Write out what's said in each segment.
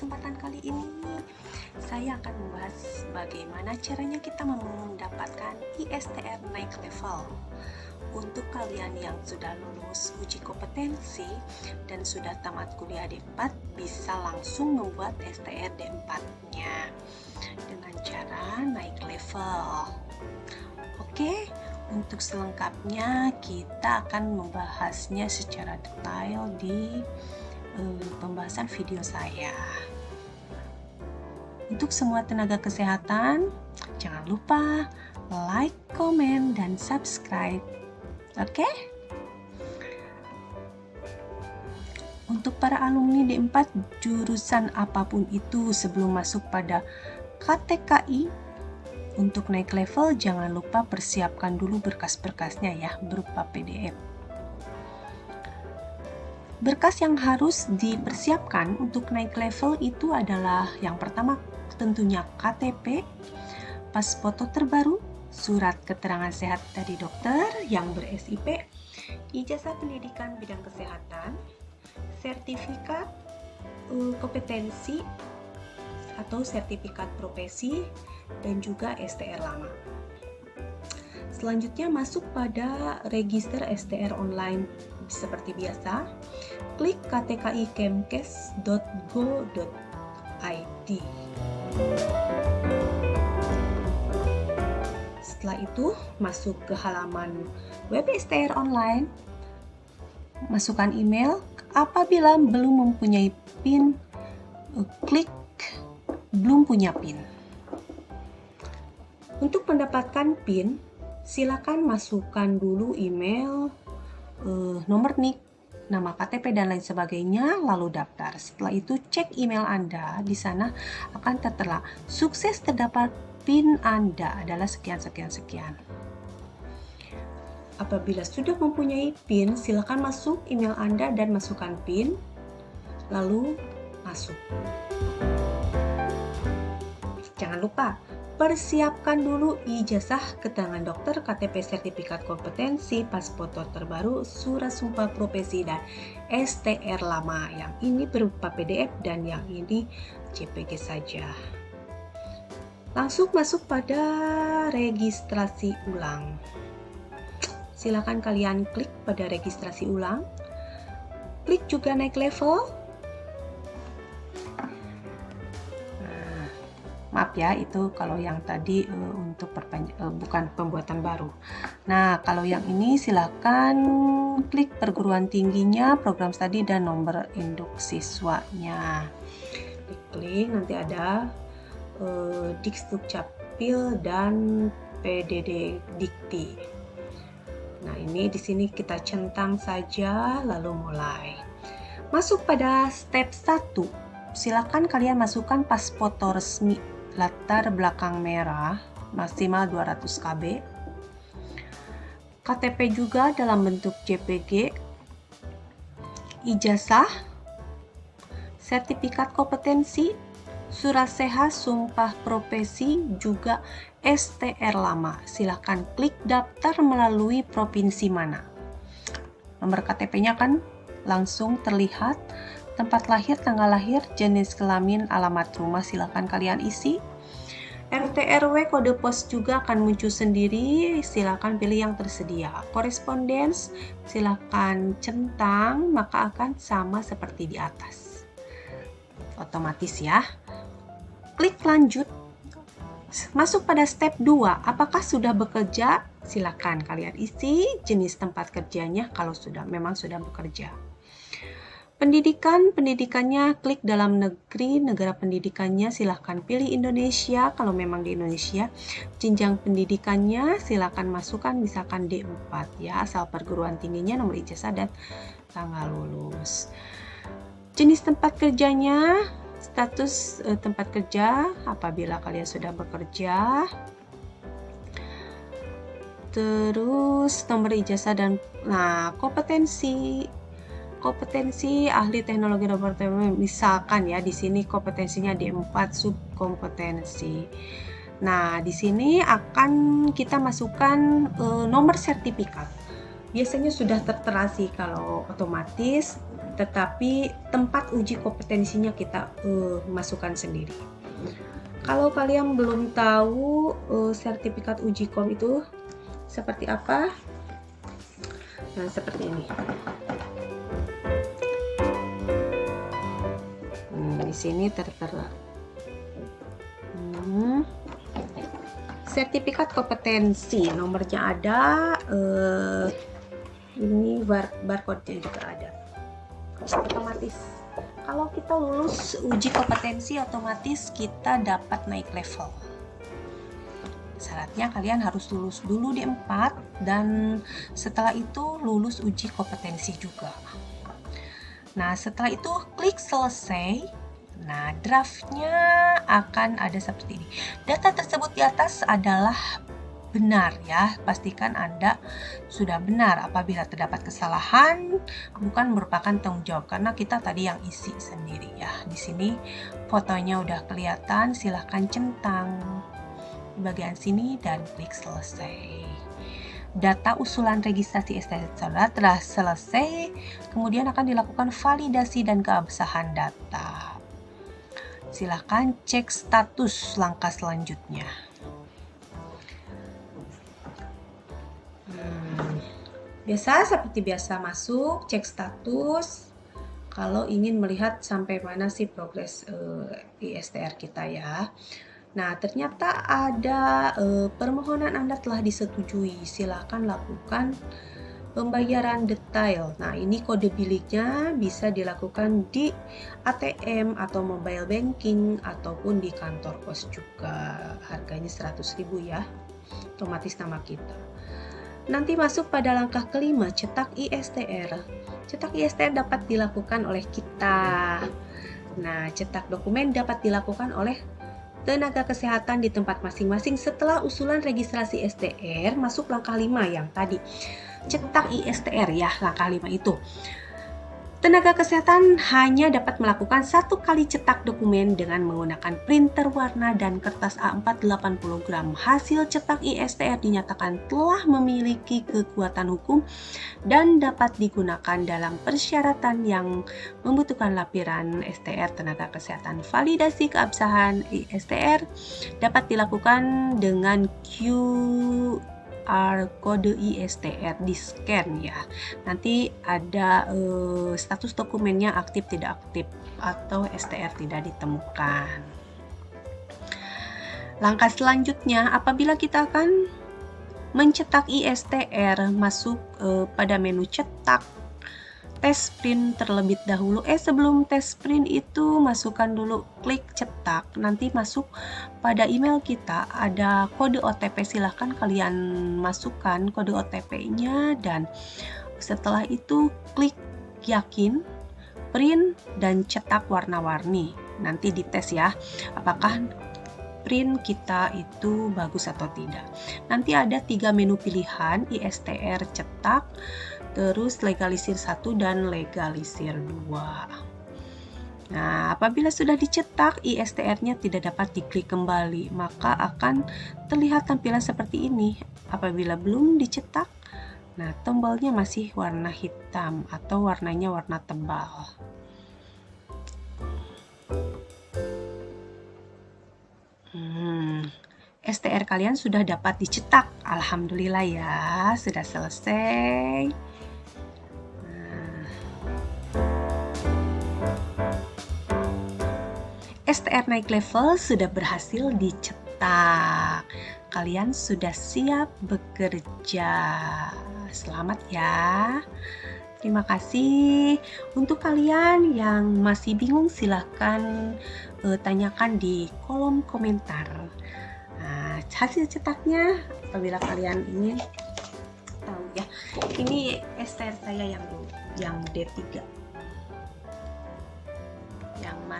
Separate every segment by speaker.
Speaker 1: kesempatan kali ini saya akan membahas bagaimana caranya kita mendapatkan ISTR naik level. Untuk kalian yang sudah lulus uji kompetensi dan sudah tamat kuliah D4 bisa langsung membuat STR D4 nya dengan cara naik level. Oke untuk selengkapnya kita akan membahasnya secara detail di uh, pembahasan video saya untuk semua tenaga kesehatan jangan lupa like, komen, dan subscribe Oke? Untuk para alumni D4 jurusan apa pun itu sebelum masuk pada KTKI untuk naik level jangan lupa persiapkan dulu berkas-berkasnya ya berupa PDF. Berkas yang harus dipersiapkan untuk naik level itu adalah yang pertama tentunya KTP, pas foto terbaru, surat keterangan sehat dari dokter yang ber-SIP, ijazah pendidikan bidang kesehatan, sertifikat uh, kompetensi atau sertifikat profesi, dan juga STR lama. Selanjutnya masuk pada register STR online seperti biasa. Klik ktikikemkes.go.id. Setelah itu, masuk ke halaman web STR online, masukkan email. Apabila belum mempunyai PIN, klik belum punya PIN. Untuk mendapatkan PIN, silakan masukkan dulu email, eh, nomor NIK, nama KTP dan lain sebagainya, lalu daftar. Setelah itu cek email Anda, di sana akan tertera sukses terdapat PIN Anda adalah sekian-sekian-sekian. Apabila sudah mempunyai PIN, silakan masuk email Anda dan masukkan PIN, lalu masuk. Jangan lupa, persiapkan dulu ijazah keterangan dokter, KTP sertifikat kompetensi, pas foto terbaru, surat sumpah profesi, dan STR lama. Yang ini berupa PDF dan yang ini JPG saja. Langsung masuk pada registrasi ulang. Silakan kalian klik pada registrasi ulang. Klik juga naik level. Maaf ya, itu kalau yang tadi uh, untuk uh, bukan pembuatan baru. Nah, kalau yang ini silakan klik perguruan tingginya, program studi dan nomor induk siswanya. Klik nanti ada eh, Dikduk Capil dan PDD Dikti. Nah, ini di sini kita centang saja lalu mulai. Masuk pada step 1. Silakan kalian masukkan pas foto resmi latar belakang merah maksimal 200 KB. KTP juga dalam bentuk JPG. Ijazah, sertifikat kompetensi, surat sehat, sumpah profesi, juga STR lama. Silahkan klik daftar melalui provinsi mana. Nomor KTP-nya kan langsung terlihat, tempat lahir, tanggal lahir, jenis kelamin, alamat rumah silahkan kalian isi. RT RW kode pos juga akan muncul sendiri, silakan pilih yang tersedia. Korespondens silakan centang, maka akan sama seperti di atas. Otomatis ya klik lanjut. Masuk pada step 2, apakah sudah bekerja? Silakan kalian isi jenis tempat kerjanya kalau sudah memang sudah bekerja. Pendidikan, pendidikannya klik dalam negeri, negara pendidikannya silahkan pilih Indonesia kalau memang di Indonesia. Jenjang pendidikannya silahkan masukkan misalkan D4 ya, asal perguruan tingginya, nomor ijazah dan tanggal lulus. Jenis tempat kerjanya status uh, tempat kerja apabila kalian sudah bekerja terus nomor ijazah dan nah kompetensi kompetensi ahli teknologi laboratorium misalkan ya di sini kompetensinya di empat subkompetensi nah di sini akan kita masukkan uh, nomor sertifikat biasanya sudah tertera sih kalau otomatis tetapi tempat uji kompetensinya kita uh, masukkan sendiri. Kalau kalian belum tahu uh, sertifikat uji kom itu seperti apa, nah seperti ini. Di sini tertera. Hmm. Sertifikat kompetensi nomornya ada, uh, ini bar barcode-nya juga ada otomatis kalau kita lulus uji kompetensi otomatis kita dapat naik level syaratnya kalian harus lulus dulu di 4 dan setelah itu lulus uji kompetensi juga nah setelah itu klik selesai nah draftnya akan ada seperti ini data tersebut di atas adalah benar ya. Pastikan Anda sudah benar apabila terdapat kesalahan bukan merupakan tanggung jawab karena kita tadi yang isi sendiri ya. Di sini fotonya udah kelihatan, silahkan centang di bagian sini dan klik selesai. Data usulan registrasi STNK saudara telah selesai, kemudian akan dilakukan validasi dan keabsahan data. Silahkan cek status langkah selanjutnya. Biasa seperti biasa masuk, cek status. Kalau ingin melihat sampai mana sih progres uh, eh, ISTR kita ya. Nah, ternyata ada uh, permohonan Anda telah disetujui. Silakan lakukan pembayaran detail. Nah, ini kode biliknya bisa dilakukan di ATM atau mobile banking ataupun di kantor pos juga. Harganya 100.000 ya. Otomatis nama kita. Nanti masuk pada langkah kelima, cetak ISTR. Cetak ISTR dapat dilakukan oleh kita. Nah, cetak dokumen dapat dilakukan oleh tenaga kesehatan di tempat masing-masing setelah usulan registrasi STR masuk langkah 5 yang tadi. Cetak ISTR ya, langkah 5 itu. Tenaga kesehatan hanya dapat melakukan satu kali cetak dokumen dengan menggunakan printer warna dan kertas A4 80 gram. Hasil cetak ISTR dinyatakan telah memiliki kekuatan hukum dan dapat digunakan dalam persyaratan yang membutuhkan lapiran STR tenaga kesehatan. Validasi keabsahan ISTR dapat dilakukan dengan Q QR kode ISTR di scan ya. Nanti ada uh, status dokumennya aktif tidak aktif atau STR tidak ditemukan. Langkah selanjutnya apabila kita akan mencetak ISTR masuk uh, pada menu cetak tes print terlebih dahulu. Eh sebelum tes print itu masukkan dulu klik cetak. Nanti masuk pada email kita ada kode OTP. Silahkan kalian masukkan kode OTP-nya dan setelah itu klik yakin, print dan cetak warna-warni. Nanti dites ya. Apakah print kita itu bagus atau tidak. Nanti ada tiga menu pilihan ISTR cetak, terus legalisir satu dan legalisir dua. Nah, apabila sudah dicetak, ISTR-nya tidak dapat diklik kembali, maka akan terlihat tampilan seperti ini. Apabila belum dicetak, nah tombolnya masih warna hitam atau warnanya warna tebal. Hmm, STR kalian sudah dapat dicetak. Alhamdulillah ya, sudah selesai. STR naik level sudah berhasil dicetak. Kalian sudah siap bekerja. Selamat ya. Terima kasih. Untuk kalian yang masih bingung silahkan uh, tanyakan di kolom komentar. Nah, hasil cetaknya apabila kalian ingin tahu ya. Ini STR saya yang yang D3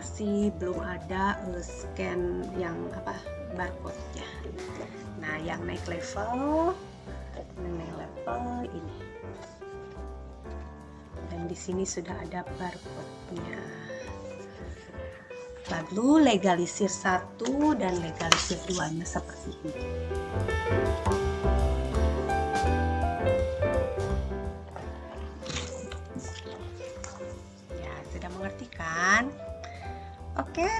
Speaker 1: masih belum ada uh, scan yang apa barcode-nya. Nah, yang naik level, naik level ini. Dan di sini sudah ada barcode-nya. Lalu legalisir satu dan legalisir duanya seperti ini.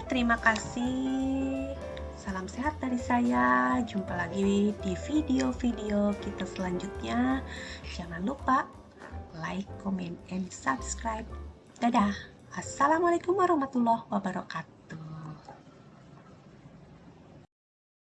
Speaker 1: Terima kasih. Salam sehat dari saya. Jumpa lagi di video-video kita selanjutnya. Jangan lupa like, comment, and subscribe. Dadah. Assalamualaikum warahmatullahi wabarakatuh.